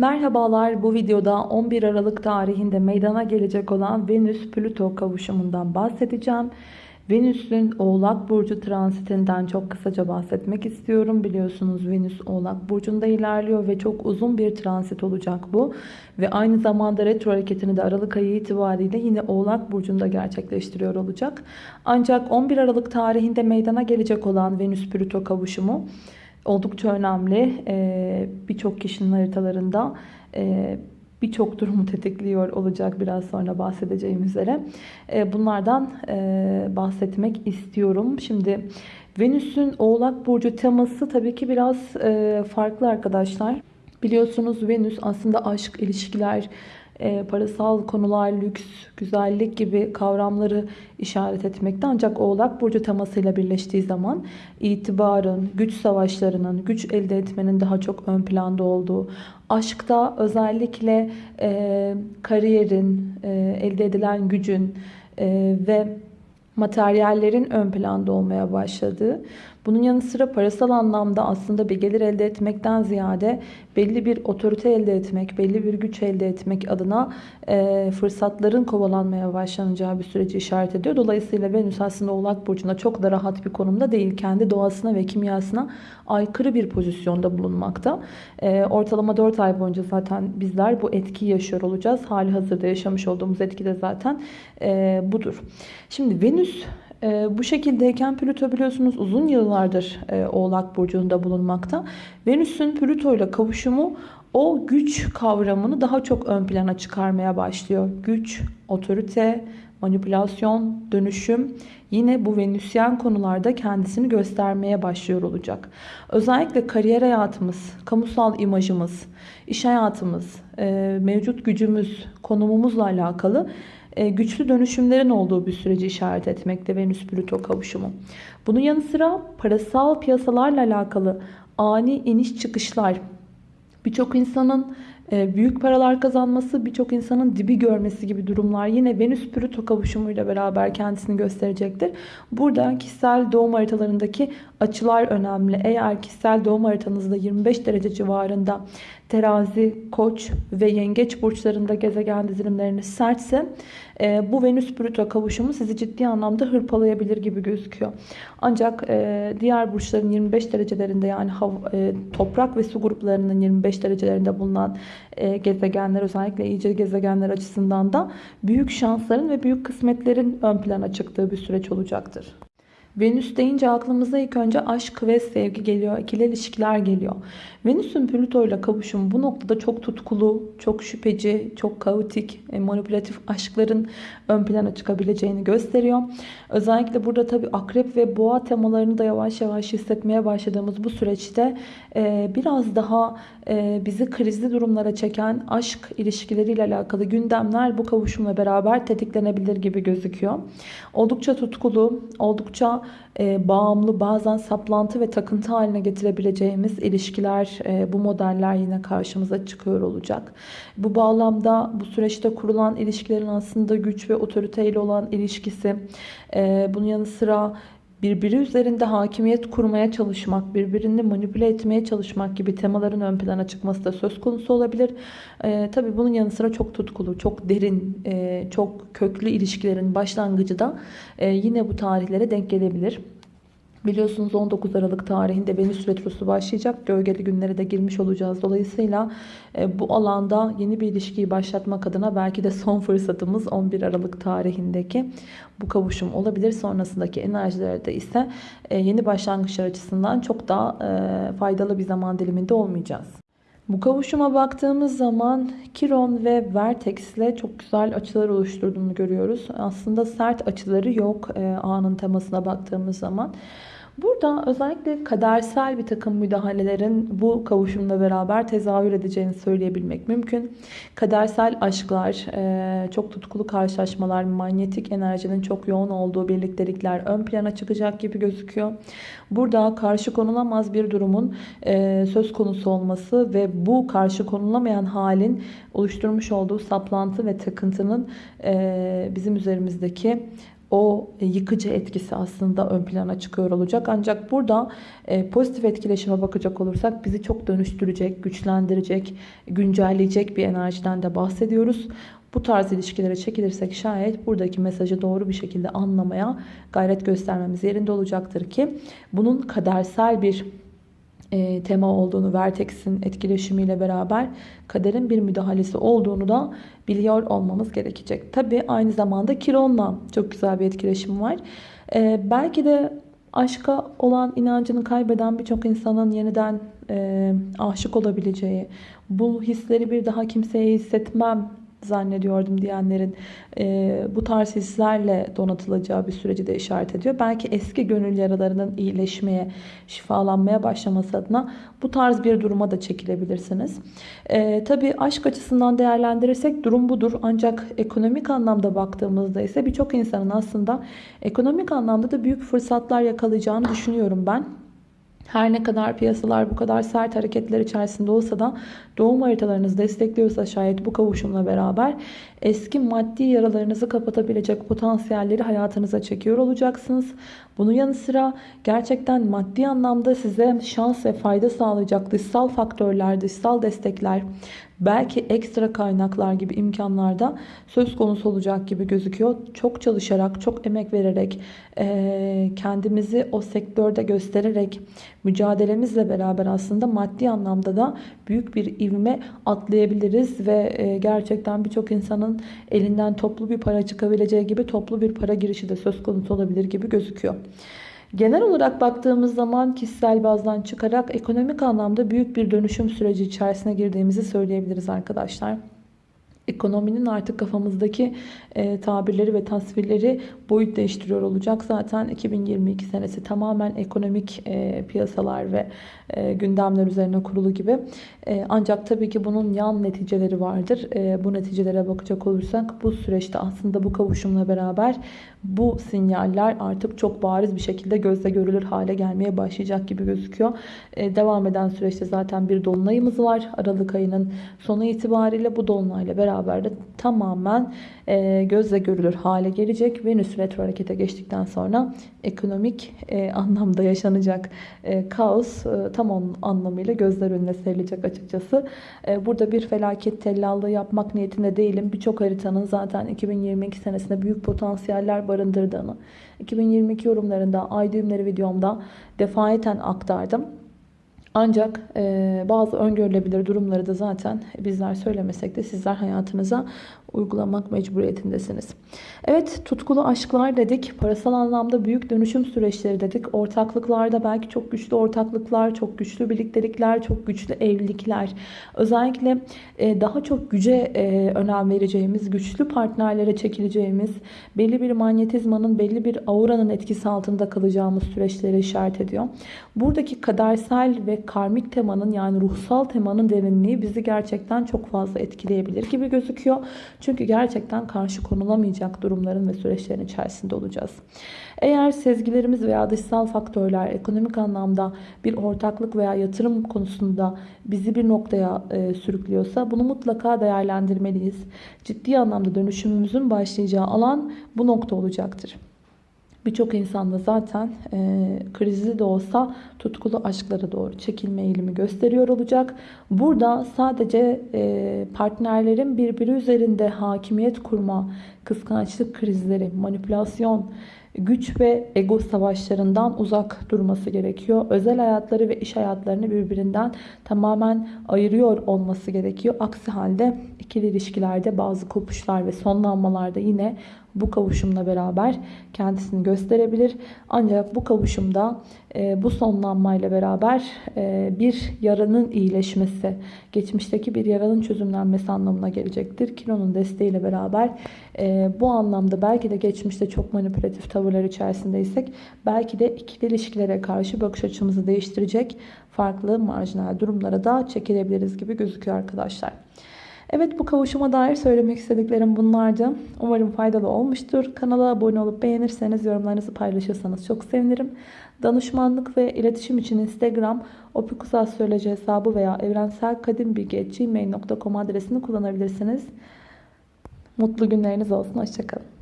Merhabalar bu videoda 11 Aralık tarihinde meydana gelecek olan Venüs-Plüto kavuşumundan bahsedeceğim. Venüs'ün Oğlak Burcu transitinden çok kısaca bahsetmek istiyorum. Biliyorsunuz Venüs Oğlak Burcu'nda ilerliyor ve çok uzun bir transit olacak bu. Ve aynı zamanda retro hareketini de Aralık ayı itibariyle yine Oğlak Burcu'nda gerçekleştiriyor olacak. Ancak 11 Aralık tarihinde meydana gelecek olan Venüs-Plüto kavuşumu oldukça önemli. Ee, Birçok kişinin haritalarında e, birçok durumu tetikliyor olacak biraz sonra bahsedeceğim üzere. Ee, bunlardan bahsetmek istiyorum. Şimdi Venüs'ün Oğlak Burcu teması tabii ki biraz farklı arkadaşlar. Biliyorsunuz Venüs aslında aşk, ilişkiler, e, parasal konular, lüks, güzellik gibi kavramları işaret etmekte. Ancak Oğlak Burcu temasıyla birleştiği zaman itibarın, güç savaşlarının, güç elde etmenin daha çok ön planda olduğu, aşkta özellikle e, kariyerin, e, elde edilen gücün e, ve materyallerin ön planda olmaya başladığı, bunun yanı sıra parasal anlamda aslında bir gelir elde etmekten ziyade belli bir otorite elde etmek, belli bir güç elde etmek adına e, fırsatların kovalanmaya başlanacağı bir süreci işaret ediyor. Dolayısıyla Venüs aslında Oğlak Burcu'nda çok da rahat bir konumda değil. Kendi doğasına ve kimyasına aykırı bir pozisyonda bulunmakta. E, ortalama 4 ay boyunca zaten bizler bu etkiyi yaşıyor olacağız. Hali hazırda yaşamış olduğumuz etki de zaten e, budur. Şimdi Venüs e, bu şekildeyken Plüto biliyorsunuz uzun yıllardır e, Oğlak Burcu'nda bulunmakta. Venüs'ün Plüto ile kavuşumu o güç kavramını daha çok ön plana çıkarmaya başlıyor. Güç, otorite, manipülasyon, dönüşüm yine bu Venüsyen konularda kendisini göstermeye başlıyor olacak. Özellikle kariyer hayatımız, kamusal imajımız, iş hayatımız, e, mevcut gücümüz, konumumuzla alakalı güçlü dönüşümlerin olduğu bir süreci işaret etmekte Venüs-Plüto kavuşumu. Bunun yanı sıra parasal piyasalarla alakalı ani iniş çıkışlar, birçok insanın e, büyük paralar kazanması, birçok insanın dibi görmesi gibi durumlar yine Venüs-Plüto kavuşumuyla beraber kendisini gösterecektir. Burada kişisel doğum haritalarındaki açılar önemli. Eğer kişisel doğum haritanızda 25 derece civarında terazi, koç ve yengeç burçlarında gezegen dizilimleriniz sertse e, bu Venüs-Plüto kavuşumu sizi ciddi anlamda hırpalayabilir gibi gözüküyor. Ancak e, diğer burçların 25 derecelerinde yani e, toprak ve su gruplarının 25 derecelerinde bulunan e, gezegenler özellikle iyice gezegenler açısından da büyük şansların ve büyük kısmetlerin ön plana çıktığı bir süreç olacaktır. Venüs deyince aklımıza ilk önce aşk ve sevgi geliyor, ikili ilişkiler geliyor. Venüs'ün Plüto ile kavuşumu bu noktada çok tutkulu, çok şüpheci, çok kaotik, e, manipülatif aşkların ön plana çıkabileceğini gösteriyor. Özellikle burada tabi akrep ve boğa temalarını da yavaş yavaş hissetmeye başladığımız bu süreçte e, biraz daha e, bizi krizli durumlara çeken aşk ilişkileriyle alakalı gündemler bu kavuşumla beraber tetiklenebilir gibi gözüküyor. Oldukça tutkulu, oldukça bağımlı, bazen saplantı ve takıntı haline getirebileceğimiz ilişkiler e, bu modeller yine karşımıza çıkıyor olacak. Bu bağlamda bu süreçte kurulan ilişkilerin aslında güç ve otoriteyle olan ilişkisi, e, bunun yanı sıra birbiri üzerinde hakimiyet kurmaya çalışmak, birbirini manipüle etmeye çalışmak gibi temaların ön plana çıkması da söz konusu olabilir. Ee, tabii bunun yanı sıra çok tutkulu, çok derin, e, çok köklü ilişkilerin başlangıcı da e, yine bu tarihlere denk gelebilir. Biliyorsunuz 19 Aralık tarihinde Venüs Retrosu başlayacak. Gölgeli günlere de girmiş olacağız. Dolayısıyla e, bu alanda yeni bir ilişkiyi başlatmak adına belki de son fırsatımız 11 Aralık tarihindeki bu kavuşum olabilir. Sonrasındaki enerjilerde ise e, yeni başlangıçlar açısından çok daha e, faydalı bir zaman diliminde olmayacağız. Bu kavuşuma baktığımız zaman Kiron ve Vertex ile çok güzel açılar oluşturduğunu görüyoruz. Aslında sert açıları yok e, anın temasına baktığımız zaman. Burada özellikle kadersel bir takım müdahalelerin bu kavuşumla beraber tezahür edeceğini söyleyebilmek mümkün. Kadersel aşklar, e, çok tutkulu karşılaşmalar, manyetik enerjinin çok yoğun olduğu birliktelikler ön plana çıkacak gibi gözüküyor. Burada karşı konulamaz bir durumun e, söz konusu olması ve bu karşı konulamayan halin oluşturmuş olduğu saplantı ve takıntının e, bizim üzerimizdeki o e, yıkıcı etkisi aslında ön plana çıkıyor olacak. Ancak burada e, pozitif etkileşime bakacak olursak bizi çok dönüştürecek, güçlendirecek, güncelleyecek bir enerjiden de bahsediyoruz. Bu tarz ilişkilere çekilirsek şayet buradaki mesajı doğru bir şekilde anlamaya gayret göstermemiz yerinde olacaktır ki bunun kadersel bir e, tema olduğunu, Vertex'in etkileşimiyle beraber kaderin bir müdahalesi olduğunu da biliyor olmamız gerekecek. Tabi aynı zamanda Kiron'la çok güzel bir etkileşim var. E, belki de aşka olan inancını kaybeden birçok insanın yeniden e, aşık olabileceği, bu hisleri bir daha kimseye hissetmem zannediyordum diyenlerin e, bu tarz hislerle donatılacağı bir süreci de işaret ediyor. Belki eski gönül yaralarının iyileşmeye, şifalanmaya başlaması adına bu tarz bir duruma da çekilebilirsiniz. E, tabii aşk açısından değerlendirirsek durum budur. Ancak ekonomik anlamda baktığımızda ise birçok insanın aslında ekonomik anlamda da büyük fırsatlar yakalayacağını düşünüyorum ben. Her ne kadar piyasalar bu kadar sert hareketler içerisinde olsa da doğum haritalarınız destekliyorsa şayet bu kavuşumla beraber eski maddi yaralarınızı kapatabilecek potansiyelleri hayatınıza çekiyor olacaksınız. Bunun yanı sıra gerçekten maddi anlamda size şans ve fayda sağlayacak dışsal faktörler, dışsal destekler, belki ekstra kaynaklar gibi imkanlarda söz konusu olacak gibi gözüküyor. Çok çalışarak, çok emek vererek, kendimizi o sektörde göstererek, mücadelemizle beraber aslında maddi anlamda da büyük bir ivme atlayabiliriz ve gerçekten birçok insanın elinden toplu bir para çıkabileceği gibi toplu bir para girişi de söz konusu olabilir gibi gözüküyor. Genel olarak baktığımız zaman kişisel bazdan çıkarak ekonomik anlamda büyük bir dönüşüm süreci içerisine girdiğimizi söyleyebiliriz arkadaşlar ekonominin artık kafamızdaki e, tabirleri ve tasvirleri boyut değiştiriyor olacak. Zaten 2022 senesi tamamen ekonomik e, piyasalar ve e, gündemler üzerine kurulu gibi. E, ancak tabii ki bunun yan neticeleri vardır. E, bu neticelere bakacak olursak bu süreçte aslında bu kavuşumla beraber bu sinyaller artık çok bariz bir şekilde gözle görülür hale gelmeye başlayacak gibi gözüküyor. E, devam eden süreçte zaten bir dolunayımız var. Aralık ayının sonu itibariyle bu dolunayla beraber de tamamen e, gözle görülür hale gelecek. Venüs retro harekete geçtikten sonra ekonomik e, anlamda yaşanacak e, kaos e, tam onun anlamıyla gözler önüne serilecek açıkçası. E, burada bir felaket tellallığı yapmak niyetinde değilim. Birçok haritanın zaten 2022 senesinde büyük potansiyeller barındırdığını 2022 yorumlarında ay düğümleri videomda defaeten aktardım. Ancak e, bazı öngörülebilir durumları da zaten bizler söylemesek de sizler hayatınıza uygulamak mecburiyetindesiniz. Evet tutkulu aşklar dedik. Parasal anlamda büyük dönüşüm süreçleri dedik. Ortaklıklarda belki çok güçlü ortaklıklar, çok güçlü birliktelikler, çok güçlü evlilikler. Özellikle e, daha çok güce e, önem vereceğimiz, güçlü partnerlere çekileceğimiz, belli bir manyetizmanın, belli bir auranın etkisi altında kalacağımız süreçleri işaret ediyor. Buradaki kadersel ve karmik temanın yani ruhsal temanın derinliği bizi gerçekten çok fazla etkileyebilir gibi gözüküyor. Çünkü gerçekten karşı konulamayacak durumların ve süreçlerin içerisinde olacağız. Eğer sezgilerimiz veya dışsal faktörler ekonomik anlamda bir ortaklık veya yatırım konusunda bizi bir noktaya e, sürüklüyorsa bunu mutlaka değerlendirmeliyiz. Ciddi anlamda dönüşümümüzün başlayacağı alan bu nokta olacaktır. Birçok insanda zaten e, krizli de olsa tutkulu aşklara doğru çekilme eğilimi gösteriyor olacak. Burada sadece e, partnerlerin birbiri üzerinde hakimiyet kurma, kıskançlık krizleri, manipülasyon, güç ve ego savaşlarından uzak durması gerekiyor. Özel hayatları ve iş hayatlarını birbirinden tamamen ayırıyor olması gerekiyor. Aksi halde ikili ilişkilerde bazı kopuşlar ve sonlanmalarda yine bu kavuşumla beraber kendisini gösterebilir. Ancak bu kavuşumda e, bu sonlanmayla beraber e, bir yaranın iyileşmesi, geçmişteki bir yaranın çözümlenmesi anlamına gelecektir. Kilonun desteğiyle beraber e, bu anlamda belki de geçmişte çok manipülatif tavırlar içerisindeysek belki de ikili ilişkilere karşı bakış açımızı değiştirecek farklı marjinal durumlara da çekilebiliriz gibi gözüküyor arkadaşlar. Evet bu kavuşuma dair söylemek istediklerim bunlardı. Umarım faydalı olmuştur. Kanala abone olup beğenirseniz yorumlarınızı paylaşırsanız çok sevinirim. Danışmanlık ve iletişim için Instagram opikusastroloji hesabı veya evrenselkadimbilgi.gmail.com adresini kullanabilirsiniz. Mutlu günleriniz olsun. Hoşçakalın.